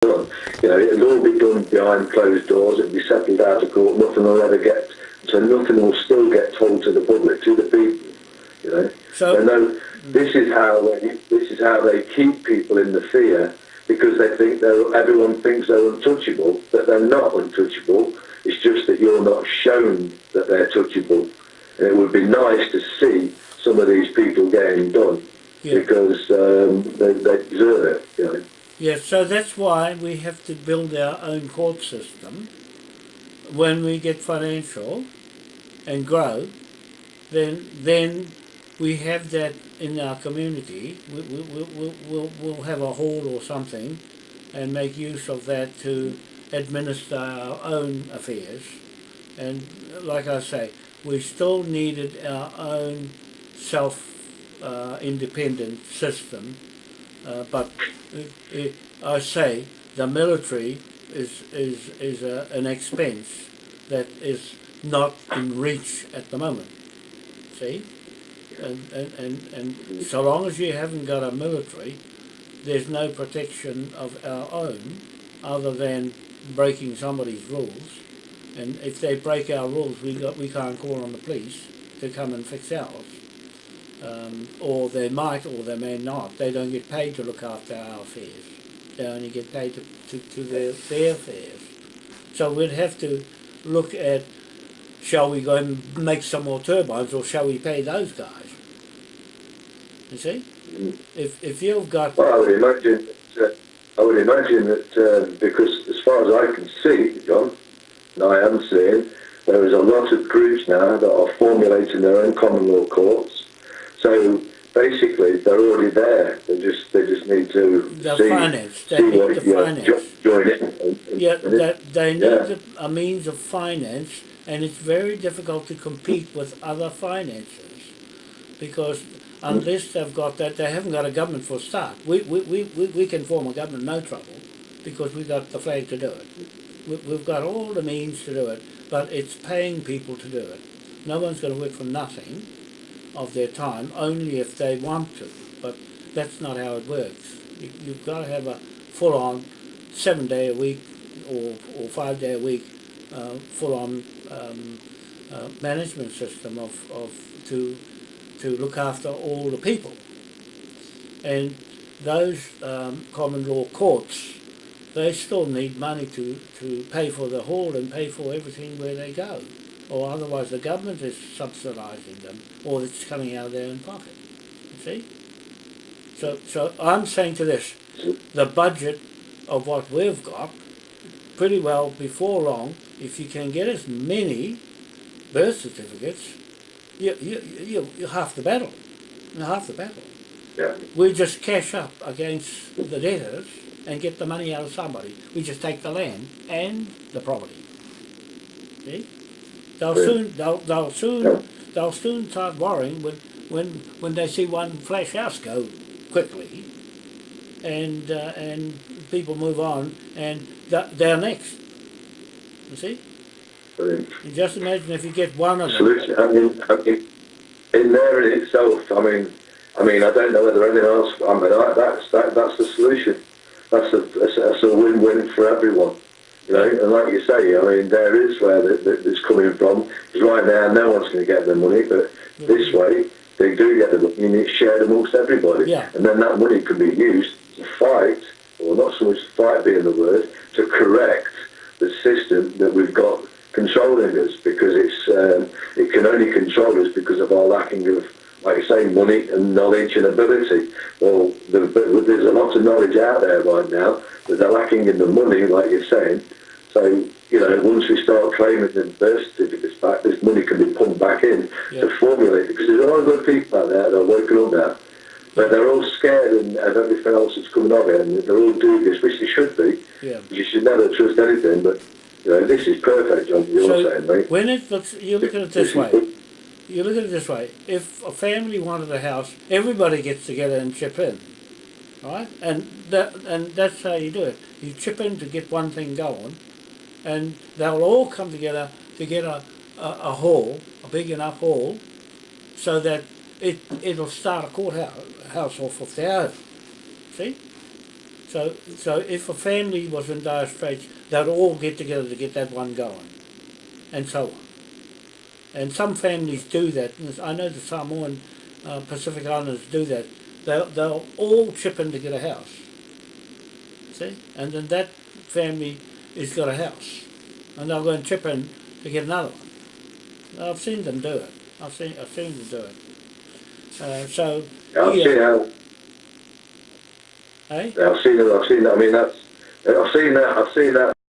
done. You know, it'll all be done behind closed doors. It'll be settled out of court. Nothing will ever get, so nothing will still get told to the public, to the people. You know, So- so no, this is how they, this is how they keep people in the fear because they think they're, everyone thinks they're untouchable, but they're not untouchable. It's just that you're not shown that they're touchable. And it would be nice to see some of these people getting done Yeah. because um, they, they deserve it. You know. Yeah, so that's why we have to build our own court system. When we get financial and grow, then then we have that in our community. We, we, we, we'll, we'll, we'll have a hall or something and make use of that to administer our own affairs. And like I say, we still needed our own self uh, independent system uh, but it, it, I say the military is is is a, an expense that is not in reach at the moment. See, and, and, and, and so long as you haven't got a military, there's no protection of our own other than breaking somebody's rules. And if they break our rules, we got we can't call on the police to come and fix ours um, or they might or they may not. They don't get paid to look after our affairs. They only get paid to, to, to their, their affairs. So we'd have to look at shall we go and make some more turbines or shall we pay those guys? You see? If, if you've got Well, I would imagine that, uh, I would imagine that uh, because as far as I can see, John, and I am seeing, there is a lot of groups now that are formulating their own common law courts. So basically, they're already there. They just they just need to The see, finance, they see need what the you uh, finance. jo- join and- and- Yeah, and it- that they need yeah. a means of finance, and it's very difficult to compete with other finances because unless they've got that, they haven't got a government for a start. We, we, we, we, we can form a government no trouble because we've got the flag to do it. We, we've got all the means to do it, but it's paying people to do it. No one's going to work for nothing of their time, only if they want to, but that's not how it works. You, you've got to have a full-on seven day a week or, or five day a week uh, full on um, uh, management system of, of to to look after all the people. And those um, common law courts, they still need money to, to pay for the hall and pay for everything where they go. Or otherwise the government is subsidising them or it's coming out of their own pocket. You see? So, so I'm saying to this, the budget of what we've got, pretty well before long, if you can get as many birth certificates, you, you, you, you're half the battle. You're half the battle. yeah. We just cash up against the debtors and get the money out of somebody. We just take the land and the property. See? They'll soon they'll, they'll soon they'll soon start worrying when when when they see one flash house go quickly and uh, and people move on and th- they're next. You see? And just imagine if you get one of them. solution. I mean, I mean, in there in itself, I mean, I mean, I don't know whether anything else. I mean, I, that's that, that's the solution. That's a, that's a win-win for everyone. You know, and like you say, I mean, there is where the, the, it's coming from. Because right now, no one's going to get the money, but this way, they do get the money, and it's shared amongst everybody. Yeah. And then that money can be used to fight, or not so much fight being the word, to correct the system that we've got controlling us because it's um, it can only control us because of our lacking of, like you say, money and knowledge and ability. Well, the, but there's a lot of knowledge out there right now, but they're lacking in the money, like you're saying. So, you know, once we start claiming the birth certificates back, this money can be pumped back in Yeah. to formulate because there's a lot of good people out there that are working on that. But they're all scared and of everything else that's coming of it, and they're all doing this, which they should be. Yeah. You should never trust anything, but you know, this is perfect, John. You're So saying, mate. when it looks, you look at it this way. You look at it this way. If a family wanted a house, everybody gets together and chip in, right? And that and that's how you do it. You chip in to get one thing going, and they'll all come together to get a, a, a hall, a big enough hall, so that it it'll start a courthouse of their own. See? So, so if a family was in dire straits, they'd all get together to get that one going, and so on. And some families do that. I know the Samoan uh, Pacific Islanders do that. They'll, they'll all chip in to get a house. See? And then that family has got a house. And they'll go and chip in to get another one. I've seen them do it. I've seen, I've seen them do it. Uh, so, I've yeah, seen how eh? I've seen it. I've seen that. I mean, that's I've seen that. I've seen that